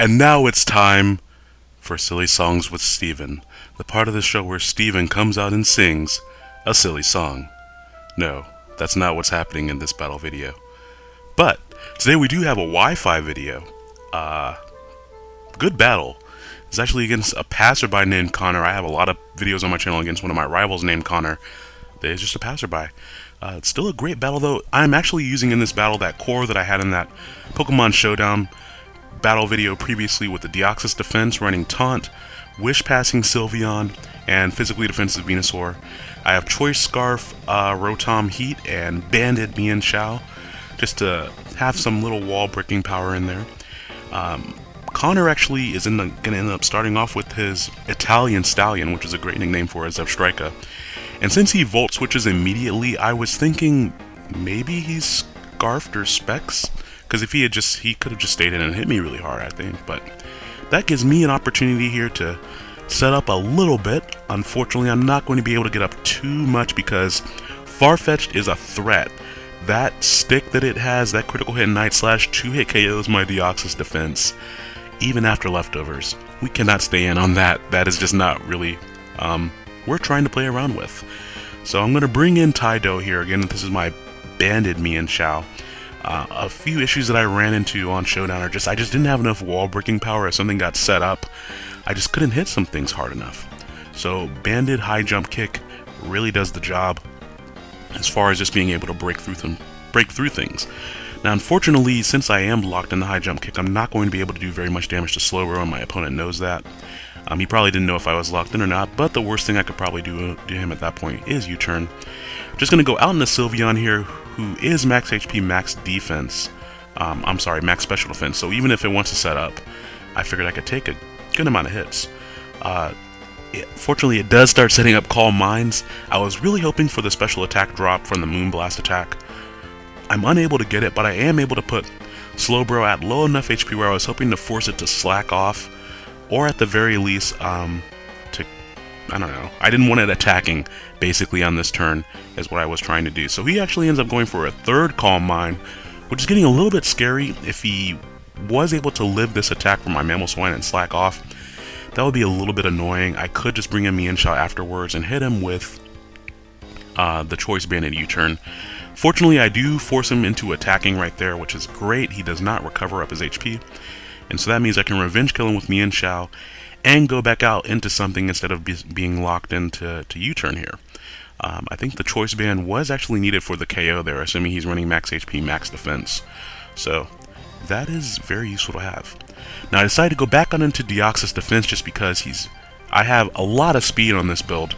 And now it's time for Silly Songs with Steven, the part of the show where Steven comes out and sings a silly song. No, that's not what's happening in this battle video. But today we do have a Wi-Fi video. Uh, good battle. It's actually against a passerby named Connor. I have a lot of videos on my channel against one of my rivals named Connor. They're just a passerby. Uh, it's still a great battle though. I'm actually using in this battle that core that I had in that Pokemon Showdown battle video previously with the Deoxys defense running Taunt, Wish passing Sylveon, and physically defensive Venusaur. I have Choice Scarf, uh, Rotom Heat, and Banded Mienshao, just to have some little wall breaking power in there. Um, Connor actually is going to end up starting off with his Italian Stallion, which is a great nickname for his Zebstrika. And since he Volt switches immediately, I was thinking maybe he's Scarfed or Specs? Because if he had just, he could have just stayed in and hit me really hard, I think. But that gives me an opportunity here to set up a little bit. Unfortunately, I'm not going to be able to get up too much because Farfetch'd is a threat. That stick that it has, that critical hit Night Slash, 2-hit KOs my Deoxys defense, even after leftovers. We cannot stay in on that. That is just not really, um, we're trying to play around with. So I'm going to bring in Tydo here. Again, this is my banded Mienshao. Uh, a few issues that I ran into on Showdown are just I just didn't have enough wall breaking power as something got set up. I just couldn't hit some things hard enough. So Banded High Jump Kick really does the job as far as just being able to break through them, break through things. Now, unfortunately, since I am locked in the high jump kick, I'm not going to be able to do very much damage to Slowbro, and my opponent knows that. Um, he probably didn't know if I was locked in or not, but the worst thing I could probably do to him at that point is U-turn. Just going to go out into Sylveon here, who is max HP, max defense. Um, I'm sorry, max special defense. So even if it wants to set up, I figured I could take a good amount of hits. Uh, it, fortunately, it does start setting up Calm Minds. I was really hoping for the special attack drop from the Moonblast attack. I'm unable to get it, but I am able to put Slowbro at low enough HP where I was hoping to force it to slack off, or at the very least, um, to, I don't know, I didn't want it attacking, basically, on this turn, is what I was trying to do. So he actually ends up going for a third Calm Mind, which is getting a little bit scary if he was able to live this attack from my Mamoswine and slack off. That would be a little bit annoying. I could just bring him in Mienshao afterwards and hit him with uh, the Choice Banded U-turn. Fortunately, I do force him into attacking right there, which is great. He does not recover up his HP. And so that means I can revenge kill him with Mienshao and go back out into something instead of be being locked into to U-turn here. Um, I think the choice band was actually needed for the KO there, assuming he's running max HP, max defense. So that is very useful to have. Now I decided to go back on into Deoxys defense just because he's I have a lot of speed on this build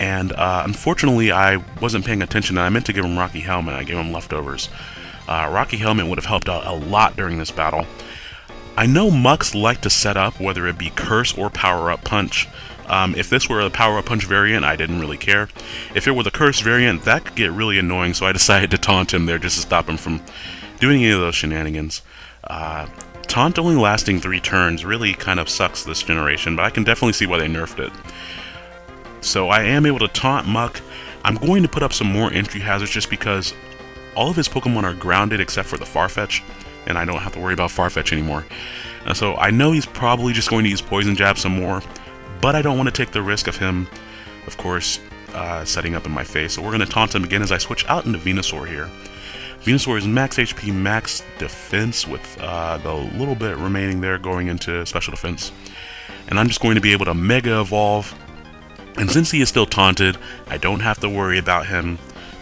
and uh, unfortunately, I wasn't paying attention. I meant to give him Rocky Helmet. I gave him leftovers. Uh, Rocky Helmet would have helped out a lot during this battle. I know Muks like to set up, whether it be Curse or Power Up Punch. Um, if this were a Power Up Punch variant, I didn't really care. If it were the Curse variant, that could get really annoying, so I decided to taunt him there just to stop him from doing any of those shenanigans. Uh, taunt only lasting three turns really kind of sucks this generation, but I can definitely see why they nerfed it. So I am able to taunt Muk. I'm going to put up some more entry hazards just because all of his Pokemon are grounded except for the Farfetch, and I don't have to worry about Farfetch anymore. So I know he's probably just going to use Poison Jab some more, but I don't want to take the risk of him, of course, uh, setting up in my face. So we're going to taunt him again as I switch out into Venusaur here. Venusaur is max HP, max defense with uh, the little bit remaining there going into special defense. And I'm just going to be able to Mega Evolve and since he is still taunted, I don't have to worry about him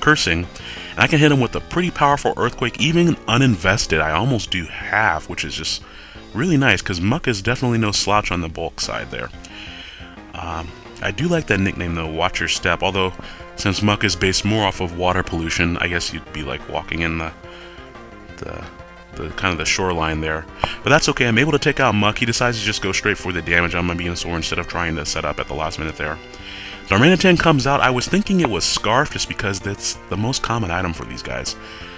cursing. And I can hit him with a pretty powerful Earthquake, even uninvested. I almost do half, which is just really nice, because Muk is definitely no slouch on the bulk side there. Um, I do like that nickname though, Watch Your Step, although Since Muk is based more off of water pollution, I guess you'd be like walking in the the the kind of the shoreline there. But that's okay, I'm able to take out Muk. He decides to just go straight for the damage on my Venusaur instead of trying to set up at the last minute there. Darmanitan comes out. I was thinking it was Scarf just because that's the most common item for these guys.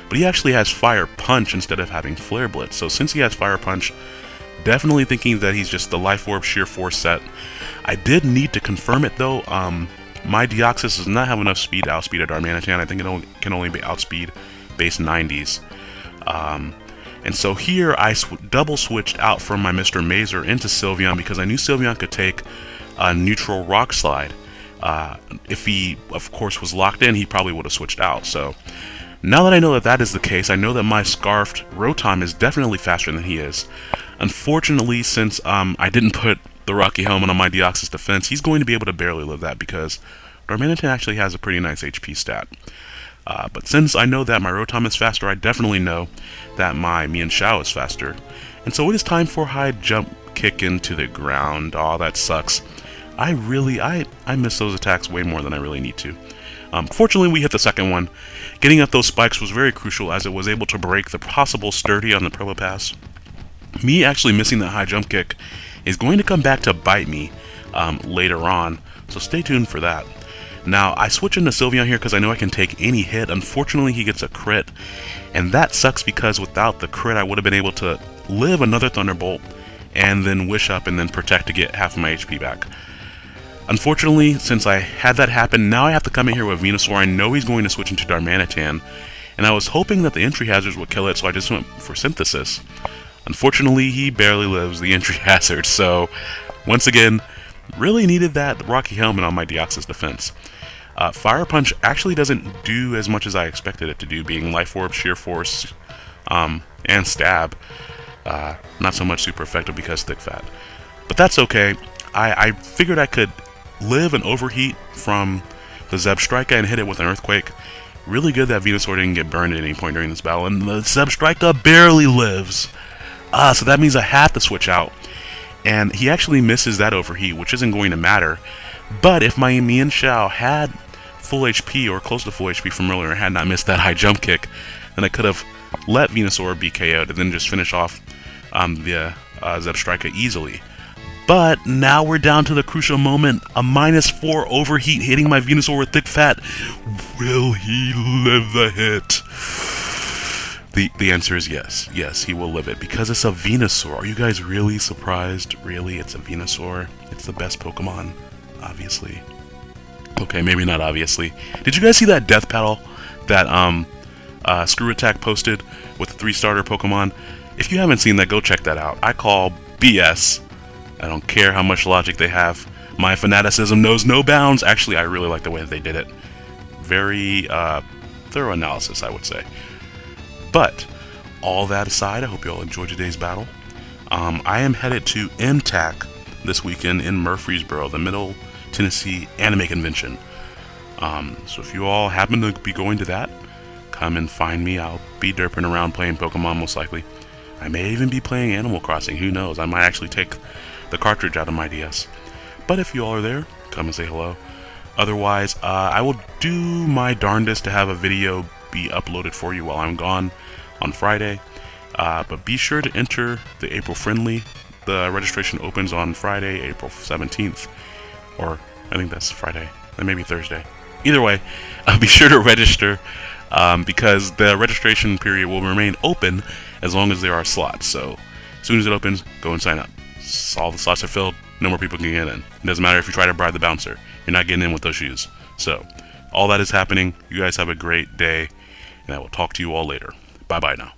But he actually has Fire Punch instead of having Flare Blitz. So since he has Fire Punch, definitely thinking that he's just the Life Orb Sheer Force set. I did need to confirm it though. Um, my Deoxys does not have enough speed to outspeed a Darmanitan. I think it only, can only be outspeed base 90s. Um, and so here I sw double switched out from my Mr. Mazer into Sylveon because I knew Sylveon could take a neutral Rock Slide. Uh, if he, of course, was locked in, he probably would have switched out. So now that I know that that is the case, I know that my Scarfed Rotom is definitely faster than he is. Unfortunately, since um, I didn't put the Rocky Helmet on my Deoxys defense, he's going to be able to barely live that because Darmanitan actually has a pretty nice HP stat. Uh, but since I know that my Rotom is faster, I definitely know that my Mienshao is faster. And so it is time for high jump kick into the ground. Aw, oh, that sucks. I really, I, I miss those attacks way more than I really need to. Um, fortunately, we hit the second one. Getting up those spikes was very crucial as it was able to break the possible sturdy on the Probopass. Me actually missing that high jump kick is going to come back to bite me um, later on, so stay tuned for that. Now, I switch into Sylveon here because I know I can take any hit. Unfortunately, he gets a crit, and that sucks because without the crit, I would have been able to live another Thunderbolt and then wish up and then protect to get half of my HP back. Unfortunately, since I had that happen, now I have to come in here with Venusaur. I know he's going to switch into Darmanitan, and I was hoping that the entry hazards would kill it, so I just went for Synthesis. Unfortunately, he barely lives the entry hazard, so once again, really needed that Rocky Helmet on my Deoxys defense. Uh, Fire Punch actually doesn't do as much as I expected it to do, being Life Orb, Sheer Force, um, and Stab. Uh, not so much super effective because Thick Fat. But that's okay. I, I figured I could live and overheat from the Zebstrika and hit it with an Earthquake. Really good that Venusaur didn't get burned at any point during this battle, and the Zebstrika barely lives. Ah, so that means I have to switch out. And he actually misses that overheat, which isn't going to matter. But if my Mienshao had full HP or close to full HP from earlier and had not missed that high jump kick, then I could have let Venusaur be KO'd and then just finish off um, the uh, Zebstrika easily. But now we're down to the crucial moment. A minus 4 overheat hitting my Venusaur with thick fat. Will he live the hit? The, the answer is yes. Yes, he will live it because it's a Venusaur. Are you guys really surprised? Really, it's a Venusaur. It's the best Pokemon, obviously. Okay, maybe not obviously. Did you guys see that death battle that um uh, Screw Attack posted with the three starter Pokemon? If you haven't seen that, go check that out. I call BS I don't care how much logic they have. My fanaticism knows no bounds. Actually, I really like the way that they did it. Very uh, thorough analysis, I would say. But, all that aside, I hope you all enjoyed today's battle. Um, I am headed to MTAC this weekend in Murfreesboro, the Middle Tennessee Anime Convention. Um, so if you all happen to be going to that, come and find me. I'll be derping around playing Pokemon most likely. I may even be playing Animal Crossing, who knows? I might actually take the cartridge out of my DS. But if you all are there, come and say hello. Otherwise, uh, I will do my darndest to have a video be uploaded for you while I'm gone on Friday. Uh, but be sure to enter the April Friendly. The registration opens on Friday, April 17th. Or, I think that's Friday. That may be Thursday. Either way, uh, be sure to register um, because the registration period will remain open as long as there are slots. So, as soon as it opens, go and sign up all the slots are filled, no more people can get in. It doesn't matter if you try to bribe the bouncer, you're not getting in with those shoes. So, all that is happening. You guys have a great day, and I will talk to you all later. Bye bye now.